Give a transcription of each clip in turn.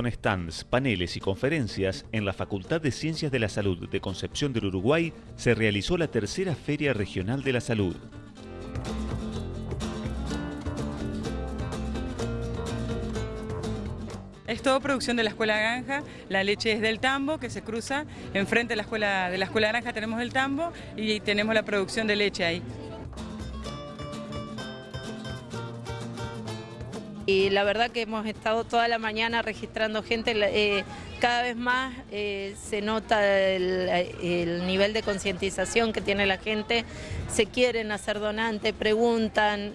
con stands, paneles y conferencias, en la Facultad de Ciencias de la Salud de Concepción del Uruguay se realizó la tercera Feria Regional de la Salud. Es todo producción de la Escuela Granja, la leche es del tambo que se cruza, enfrente de la Escuela, de la escuela Granja tenemos el tambo y tenemos la producción de leche ahí. Y la verdad que hemos estado toda la mañana registrando gente, eh, cada vez más eh, se nota el, el nivel de concientización que tiene la gente, se quieren hacer donantes, preguntan,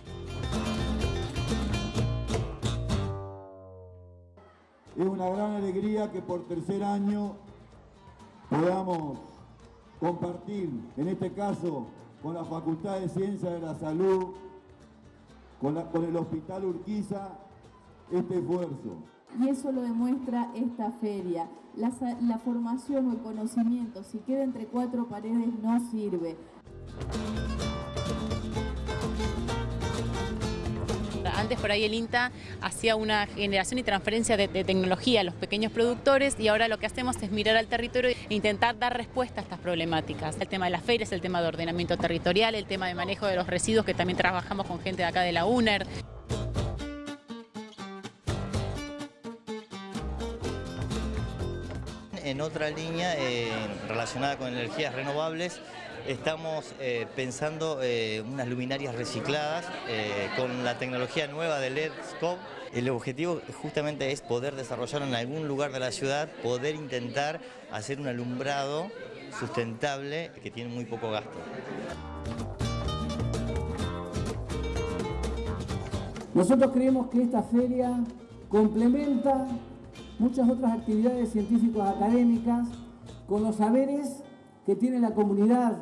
Es una gran alegría que por tercer año podamos compartir, en este caso con la Facultad de Ciencias de la Salud, con, el Hospital Urquiza, este esfuerzo. Y eso lo demuestra esta feria. La, la formación o el conocimiento, si queda entre cuatro paredes, no sirve. Antes por ahí el INTA hacía una generación y transferencia de, tecnología a los pequeños productores y ahora lo que hacemos es mirar al territorio e intentar dar respuesta a estas problemáticas. El tema de las ferias, el tema de ordenamiento territorial, el tema de manejo de los residuos, que también trabajamos con gente de acá de la UNER. En otra línea eh, relacionada con energías renovables, Estamos eh, pensando eh, unas luminarias recicladas eh, con la tecnología nueva de LED Scope. El objetivo justamente es poder desarrollar en algún lugar de la ciudad, poder intentar hacer un alumbrado sustentable que tiene muy poco gasto. Nosotros creemos que esta feria complementa muchas otras actividades científicas académicas con los saberes que tiene la comunidad